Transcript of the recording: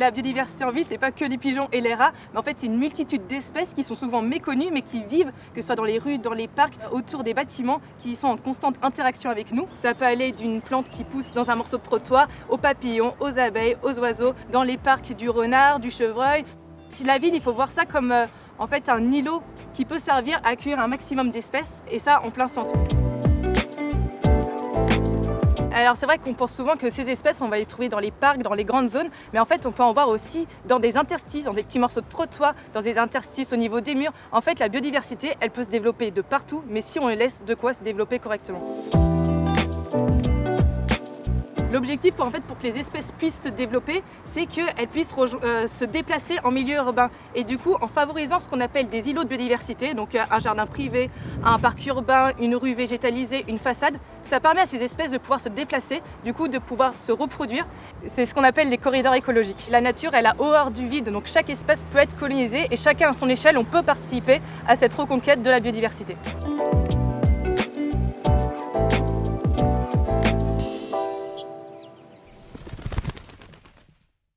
la biodiversité en ville, c'est pas que les pigeons et les rats, mais en fait c'est une multitude d'espèces qui sont souvent méconnues mais qui vivent, que ce soit dans les rues, dans les parcs, autour des bâtiments, qui sont en constante interaction avec nous. Ça peut aller d'une plante qui pousse dans un morceau de trottoir, aux papillons, aux abeilles, aux oiseaux, dans les parcs du renard, du chevreuil. La ville, il faut voir ça comme euh, en fait un îlot qui peut servir à accueillir un maximum d'espèces, et ça en plein centre. Alors c'est vrai qu'on pense souvent que ces espèces, on va les trouver dans les parcs, dans les grandes zones, mais en fait on peut en voir aussi dans des interstices, dans des petits morceaux de trottoir, dans des interstices au niveau des murs. En fait la biodiversité, elle peut se développer de partout, mais si on laisse de quoi se développer correctement. L'objectif pour, en fait, pour que les espèces puissent se développer, c'est qu'elles puissent euh, se déplacer en milieu urbain. Et du coup, en favorisant ce qu'on appelle des îlots de biodiversité, donc euh, un jardin privé, un parc urbain, une rue végétalisée, une façade, ça permet à ces espèces de pouvoir se déplacer, du coup de pouvoir se reproduire. C'est ce qu'on appelle les corridors écologiques. La nature, elle a horreur du vide, donc chaque espèce peut être colonisée et chacun à son échelle, on peut participer à cette reconquête de la biodiversité.